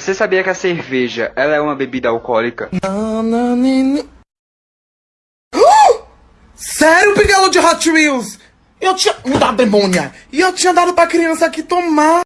Você sabia que a cerveja, ela é uma bebida alcoólica? Uh! Sério, pigalo de Hot Wheels? Eu tinha... Me dá demônia! E eu tinha dado pra criança aqui tomar.